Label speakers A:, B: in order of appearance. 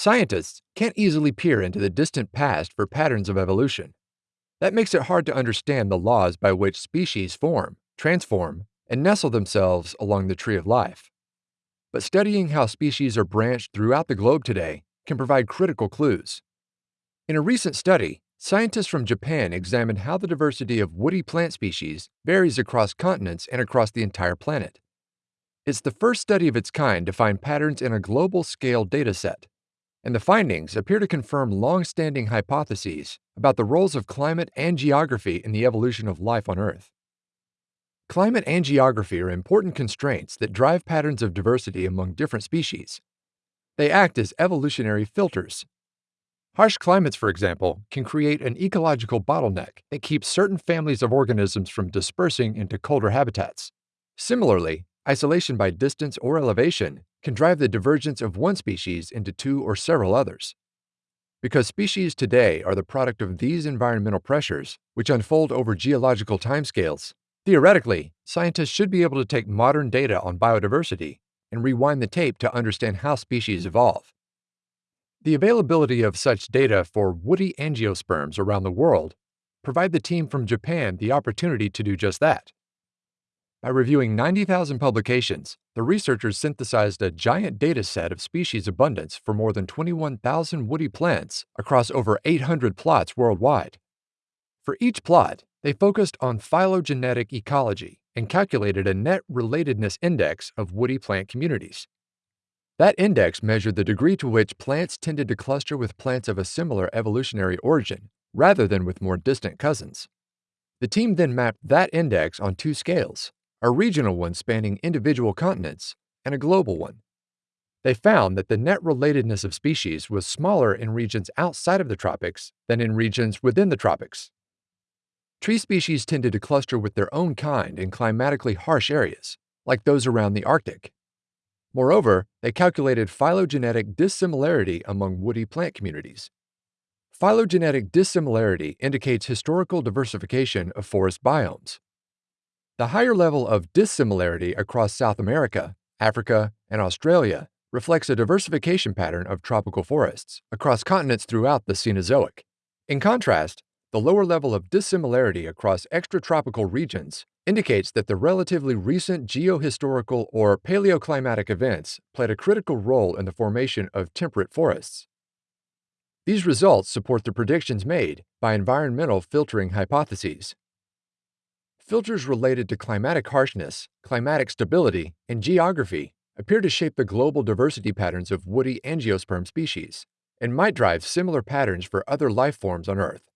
A: Scientists can't easily peer into the distant past for patterns of evolution. That makes it hard to understand the laws by which species form, transform, and nestle themselves along the tree of life. But studying how species are branched throughout the globe today can provide critical clues. In a recent study, scientists from Japan examined how the diversity of woody plant species varies across continents and across the entire planet. It's the first study of its kind to find patterns in a global scale dataset, and the findings appear to confirm long standing hypotheses about the roles of climate and geography in the evolution of life on Earth. Climate and geography are important constraints that drive patterns of diversity among different species. They act as evolutionary filters. Harsh climates, for example, can create an ecological bottleneck that keeps certain families of organisms from dispersing into colder habitats. Similarly, isolation by distance or elevation can drive the divergence of one species into two or several others. Because species today are the product of these environmental pressures, which unfold over geological timescales, Theoretically, scientists should be able to take modern data on biodiversity and rewind the tape to understand how species evolve. The availability of such data for woody angiosperms around the world provide the team from Japan the opportunity to do just that. By reviewing 90,000 publications, the researchers synthesized a giant data set of species abundance for more than 21,000 woody plants across over 800 plots worldwide. For each plot, they focused on phylogenetic ecology and calculated a net relatedness index of woody plant communities. That index measured the degree to which plants tended to cluster with plants of a similar evolutionary origin, rather than with more distant cousins. The team then mapped that index on two scales a regional one spanning individual continents and a global one. They found that the net relatedness of species was smaller in regions outside of the tropics than in regions within the tropics. Tree species tended to cluster with their own kind in climatically harsh areas, like those around the Arctic. Moreover, they calculated phylogenetic dissimilarity among woody plant communities. Phylogenetic dissimilarity indicates historical diversification of forest biomes. The higher level of dissimilarity across South America, Africa, and Australia reflects a diversification pattern of tropical forests across continents throughout the Cenozoic. In contrast, the lower level of dissimilarity across extratropical regions indicates that the relatively recent geohistorical or paleoclimatic events played a critical role in the formation of temperate forests. These results support the predictions made by environmental filtering hypotheses. Filters related to climatic harshness, climatic stability, and geography appear to shape the global diversity patterns of woody angiosperm species and might drive similar patterns for other life forms on Earth.